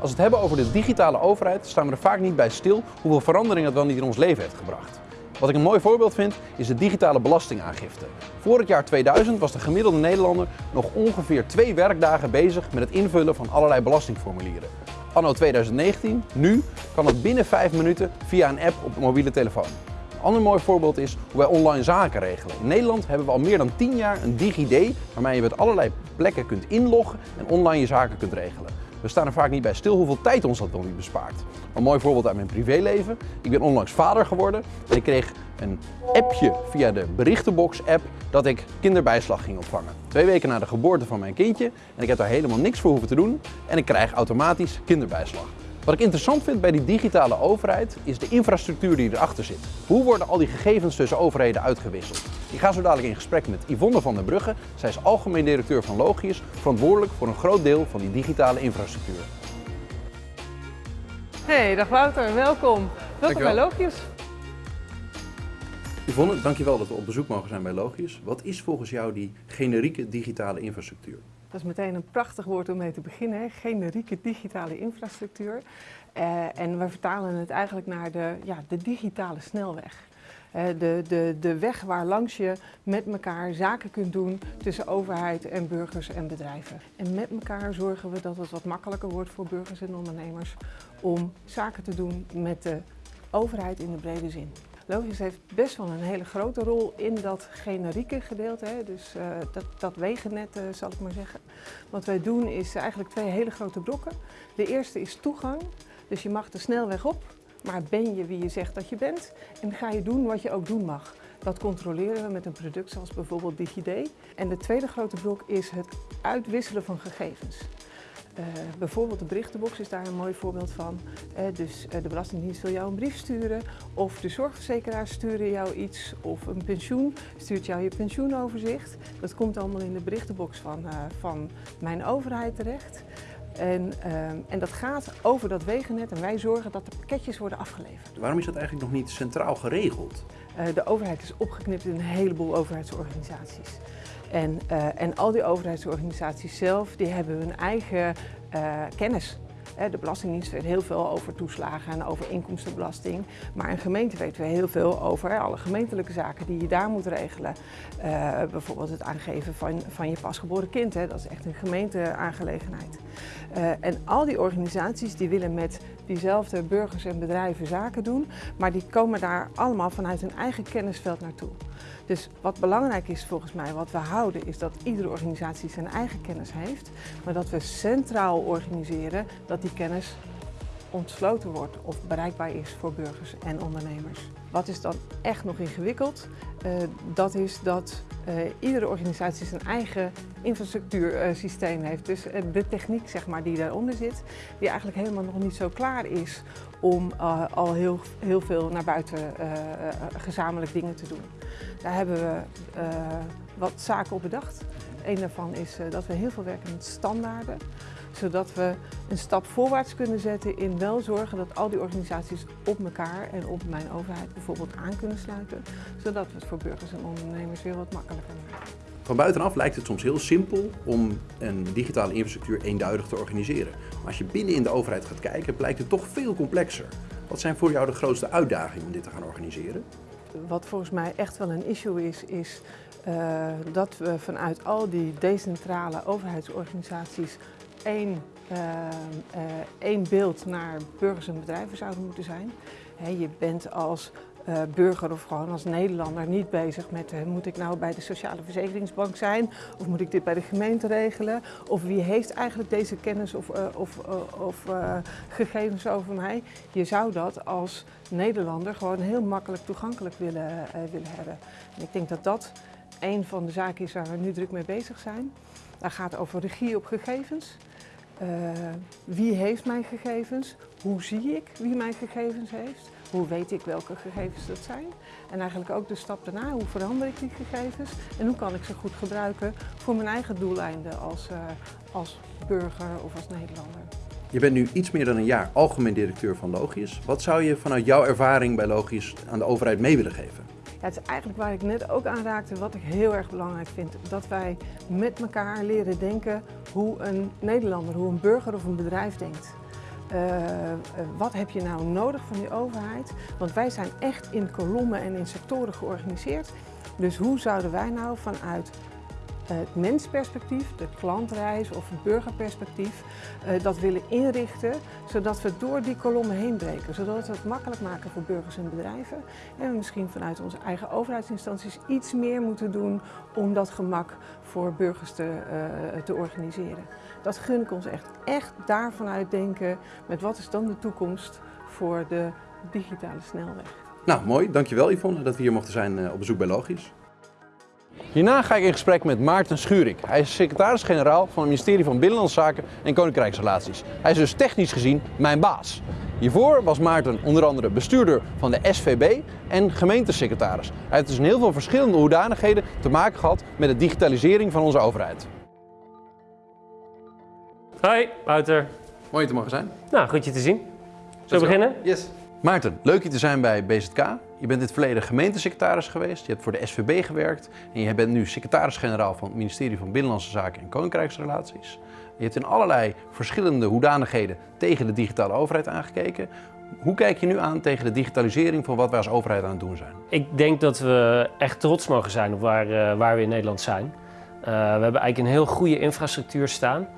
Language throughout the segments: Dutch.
Als we het hebben over de digitale overheid, staan we er vaak niet bij stil hoeveel verandering het wel niet in ons leven heeft gebracht. Wat ik een mooi voorbeeld vind, is de digitale belastingaangifte. Voor het jaar 2000 was de gemiddelde Nederlander nog ongeveer twee werkdagen bezig met het invullen van allerlei belastingformulieren. Anno 2019, nu, kan het binnen 5 minuten via een app op de mobiele telefoon. Een ander mooi voorbeeld is hoe wij online zaken regelen. In Nederland hebben we al meer dan 10 jaar een DigiD waarmee je met allerlei plekken kunt inloggen en online je zaken kunt regelen. We staan er vaak niet bij stil hoeveel tijd ons dat wel niet bespaart. Een mooi voorbeeld uit mijn privéleven. Ik ben onlangs vader geworden en ik kreeg een appje via de berichtenbox app dat ik kinderbijslag ging ontvangen. Twee weken na de geboorte van mijn kindje en ik heb daar helemaal niks voor hoeven te doen en ik krijg automatisch kinderbijslag. Wat ik interessant vind bij die digitale overheid is de infrastructuur die erachter zit. Hoe worden al die gegevens tussen overheden uitgewisseld? Ik ga zo dadelijk in gesprek met Yvonne van der Brugge. Zij is algemeen directeur van Logius, verantwoordelijk voor een groot deel van die digitale infrastructuur. Hey, dag Wouter, welkom. Welkom bij Logius. Yvonne, dankjewel dat we op bezoek mogen zijn bij Logius. Wat is volgens jou die generieke digitale infrastructuur? Dat is meteen een prachtig woord om mee te beginnen, generieke digitale infrastructuur. Uh, en we vertalen het eigenlijk naar de, ja, de digitale snelweg. Uh, de, de, de weg waar langs je met elkaar zaken kunt doen tussen overheid en burgers en bedrijven. En met elkaar zorgen we dat het wat makkelijker wordt voor burgers en ondernemers om zaken te doen met de overheid in de brede zin. Logisch heeft best wel een hele grote rol in dat generieke gedeelte, hè? dus uh, dat, dat wegennet uh, zal ik maar zeggen. Wat wij doen is eigenlijk twee hele grote blokken. De eerste is toegang, dus je mag de snelweg op, maar ben je wie je zegt dat je bent en ga je doen wat je ook doen mag. Dat controleren we met een product zoals bijvoorbeeld DigiD. En de tweede grote blok is het uitwisselen van gegevens. Uh, bijvoorbeeld de berichtenbox is daar een mooi voorbeeld van. Uh, dus uh, de Belastingdienst wil jou een brief sturen of de zorgverzekeraars sturen jou iets of een pensioen stuurt jou je pensioenoverzicht. Dat komt allemaal in de berichtenbox van, van mijn overheid terecht. En, en, dat gaat over dat wegennet en wij zorgen dat de pakketjes worden afgeleverd. Waarom is dat eigenlijk nog niet centraal geregeld? de overheid is opgeknipt in een heleboel overheidsorganisaties. En, uh, en al die overheidsorganisaties zelf, die hebben hun eigen uh, kennis. De Belastingdienst weet heel veel over toeslagen en over inkomstenbelasting. Maar een gemeente weet weer heel veel over alle gemeentelijke zaken die je daar moet regelen. Bijvoorbeeld het aangeven van, van je pasgeboren kind. Hè. Dat is echt een gemeenteaangelegenheid. En al die organisaties die willen met diezelfde burgers en bedrijven zaken doen. Maar die komen daar allemaal vanuit hun eigen kennisveld naartoe. Dus wat belangrijk is volgens mij, wat we houden, is dat iedere organisatie zijn eigen kennis heeft. Maar dat we centraal organiseren dat die kennis ontsloten wordt of bereikbaar is voor burgers en ondernemers. Wat is dan echt nog ingewikkeld? Uh, dat is dat uh, iedere organisatie zijn eigen infrastructuursysteem heeft. Dus de techniek zeg maar, die daaronder zit, die eigenlijk helemaal nog niet zo klaar is om al heel, heel veel naar buiten gezamenlijk dingen te doen. Daar hebben we wat zaken op bedacht. Een daarvan is dat we heel veel werken met standaarden zodat we een stap voorwaarts kunnen zetten in wel zorgen dat al die organisaties op elkaar en op mijn overheid bijvoorbeeld aan kunnen sluiten, zodat we het voor burgers en ondernemers weer wat makkelijker maken. Van buitenaf lijkt het soms heel simpel om een digitale infrastructuur eenduidig te organiseren. Maar als je binnen in de overheid gaat kijken, blijkt het toch veel complexer. Wat zijn voor jou de grootste uitdagingen om dit te gaan organiseren? Wat volgens mij echt wel een issue is, is uh, dat we vanuit al die decentrale overheidsorganisaties één, uh, uh, één beeld naar burgers en bedrijven zouden moeten zijn. Je bent als uh, burger of gewoon als Nederlander niet bezig met moet ik nou bij de Sociale Verzekeringsbank zijn of moet ik dit bij de gemeente regelen of wie heeft eigenlijk deze kennis of, of, of gegevens over mij. Je zou dat als Nederlander gewoon heel makkelijk toegankelijk willen, willen hebben. En ik denk dat dat een van de zaken is waar we nu druk mee bezig zijn. Dat gaat over regie op gegevens. Uh, wie heeft mijn gegevens? Hoe zie ik wie mijn gegevens heeft? Hoe weet ik welke gegevens dat zijn? En eigenlijk ook de stap daarna, hoe verander ik die gegevens? En hoe kan ik ze goed gebruiken voor mijn eigen doeleinden als, uh, als burger of als Nederlander? Je bent nu iets meer dan een jaar algemeen directeur van Logius. Wat zou je vanuit jouw ervaring bij Logius aan de overheid mee willen geven? Het is eigenlijk waar ik net ook aan raakte, wat ik heel erg belangrijk vind. Dat wij met elkaar leren denken hoe een Nederlander, hoe een burger of een bedrijf denkt. uh, wat heb je nou nodig van die overheid? Want wij zijn echt in kolommen en in sectoren georganiseerd. Dus hoe zouden wij nou vanuit het mensperspectief, de klantreis of het burgerperspectief, uh, dat willen inrichten, zodat we door die kolommen heen breken. Zodat we het makkelijk maken voor burgers en bedrijven. En we misschien vanuit onze eigen overheidsinstanties iets meer moeten doen om dat gemak voor burgers te, uh, te organiseren. Dat gun ik ons echt. Echt daarvan uitdenken met wat is dan de toekomst voor de digitale snelweg. Nou, mooi. Dankjewel Yvonne dat we hier mochten zijn op bezoek bij Logisch. Hierna ga ik in gesprek met Maarten Schurik. Hij is secretaris-generaal van het ministerie van Binnenlandse Zaken en Koninkrijksrelaties. Hij is dus technisch gezien mijn baas. Hiervoor was Maarten onder andere bestuurder van de SVB en gemeentesecretaris. Hij heeft dus in heel veel verschillende hoedanigheden te maken gehad met de digitalisering van onze overheid. Hoi, Wouter. Mooi je te mogen zijn. Nou, goed je te zien. Zullen we beginnen? Yes. Maarten, leuk je te zijn bij BZK. Je bent in het verleden gemeentesecretaris geweest, je hebt voor de SVB gewerkt en je bent nu secretaris-generaal van het ministerie van Binnenlandse Zaken en Koninkrijksrelaties. Je hebt in allerlei verschillende hoedanigheden tegen de digitale overheid aangekeken. Hoe kijk je nu aan tegen de digitalisering van wat wij als overheid aan het doen zijn? Ik denk dat we echt trots mogen zijn op waar, uh, waar we in Nederland zijn. Uh, we hebben eigenlijk een heel goede infrastructuur staan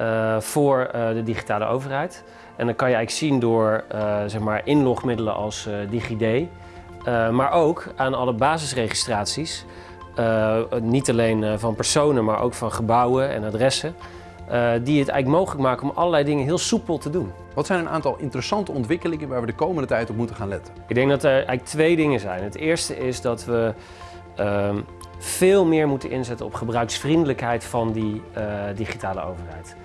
uh, voor de digitale overheid. En dan kan je eigenlijk zien door zeg maar inlogmiddelen als DigiD, uh, maar ook aan alle basisregistraties. Niet alleen van personen, maar ook van gebouwen en adressen. die het eigenlijk mogelijk maken om allerlei dingen heel soepel te doen. Wat zijn een aantal interessante ontwikkelingen waar we de komende tijd op moeten gaan letten? Ik denk dat er eigenlijk twee dingen zijn. Het eerste is dat we ehm, veel meer moeten inzetten op gebruiksvriendelijkheid van die digitale overheid.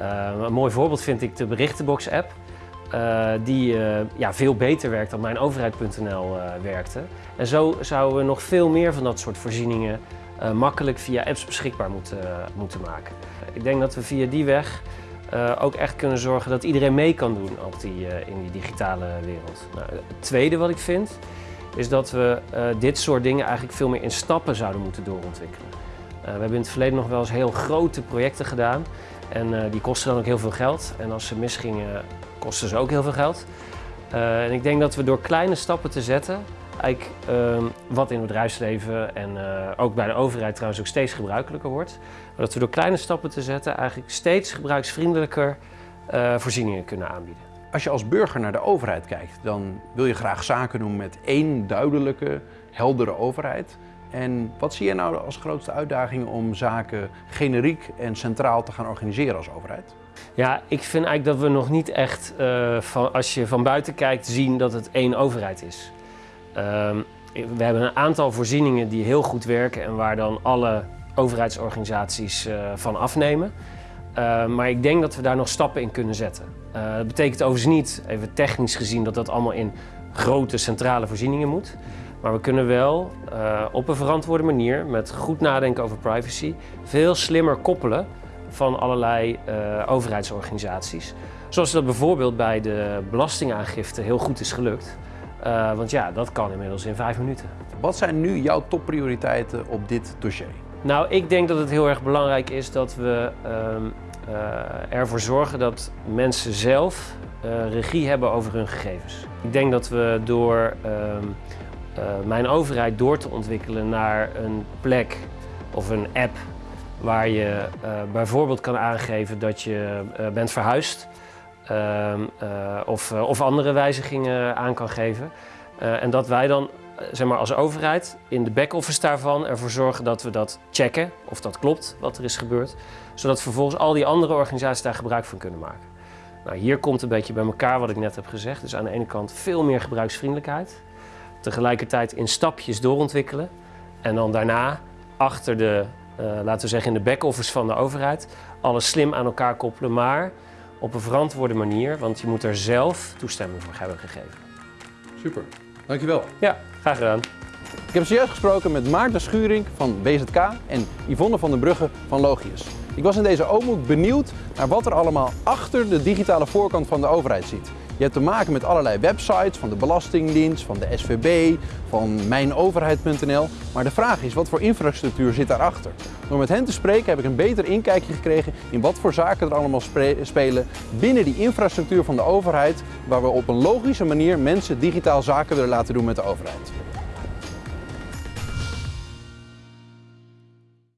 Een mooi voorbeeld vind ik de Berichtenbox-app. Uh, die uh, ja, veel beter werkt dan mijnoverheid.nl uh, eh, werkte. En zo zouden we nog veel meer van dat soort voorzieningen makkelijk via apps beschikbaar moeten, moeten maken. Ik denk dat we via die weg ook echt kunnen zorgen dat iedereen mee kan doen op die, in die digitale wereld. Nou, het tweede wat ik vind, is dat we dit soort dingen eigenlijk veel meer in stappen zouden moeten doorontwikkelen. we hebben in het verleden nog wel eens heel grote projecten gedaan en die kosten dan ook heel veel geld. En als ze misgingen, kosten ze ook heel veel geld. Uh, en ik denk dat we door kleine stappen te zetten, eigenlijk uh, wat in het bedrijfsleven en uh, ook bij de overheid trouwens ook steeds gebruikelijker wordt, maar dat we door kleine stappen te zetten eigenlijk steeds gebruiksvriendelijker voorzieningen kunnen aanbieden. Als je als burger naar de overheid kijkt, dan wil je graag zaken doen met één duidelijke, heldere overheid. En wat zie je nou als grootste uitdagingen om zaken generiek en centraal te gaan organiseren als overheid? Ja, ik vind eigenlijk dat we nog niet echt, uh, van, als je van buiten kijkt, zien dat het één overheid is. Uh, we hebben een aantal voorzieningen die heel goed werken en waar dan alle overheidsorganisaties uh, van afnemen. Uh, maar ik denk dat we daar nog stappen in kunnen zetten. dat betekent overigens niet, even technisch gezien, dat dat allemaal in grote centrale voorzieningen moet. Maar we kunnen wel op een verantwoorde manier, met goed nadenken over privacy, veel slimmer koppelen van allerlei uh, overheidsorganisaties. Zoals dat bijvoorbeeld bij de belastingaangifte heel goed is gelukt. Uh, want ja, dat kan inmiddels in vijf minuten. Wat zijn nu jouw topprioriteiten op dit dossier? Nou, ik denk dat het heel erg belangrijk is dat we uh, ervoor zorgen dat mensen zelf regie hebben over hun gegevens. Ik denk dat we door ehm, mijn overheid door te ontwikkelen naar een plek of een app waar je uh, bijvoorbeeld kan aangeven dat je uh, bent verhuisd uh, of, of andere wijzigingen aan kan geven. en dat wij dan zeg maar, als overheid in de back-office daarvan ervoor zorgen dat we dat checken of dat klopt wat er is gebeurd. Zodat vervolgens al die andere organisaties daar gebruik van kunnen maken. Nou, hier komt een beetje bij elkaar wat ik net heb gezegd. Dus aan de ene kant veel meer gebruiksvriendelijkheid. Tegelijkertijd in stapjes doorontwikkelen. En dan daarna achter de uh, laten we zeggen in de back-office van de overheid, alles slim aan elkaar koppelen, maar op een verantwoorde manier, want je moet er zelf toestemming voor hebben gegeven. Super, dankjewel. Ja, graag gedaan. Ik heb zojuist gesproken met Maarten Schuring van BZK en Yvonne van den Brugge van Logius. Ik was in deze oomhoek benieuwd naar wat er allemaal achter de digitale voorkant van de overheid zit. Je hebt te maken met allerlei websites van de Belastingdienst, van de SVB, van mijnoverheid.nl. Maar de vraag is, wat voor infrastructuur zit daarachter? Door met hen te spreken heb ik een beter inkijkje gekregen in wat voor zaken er allemaal spelen binnen die infrastructuur van de overheid, waar we op een logische manier mensen digitaal zaken willen laten doen met de overheid.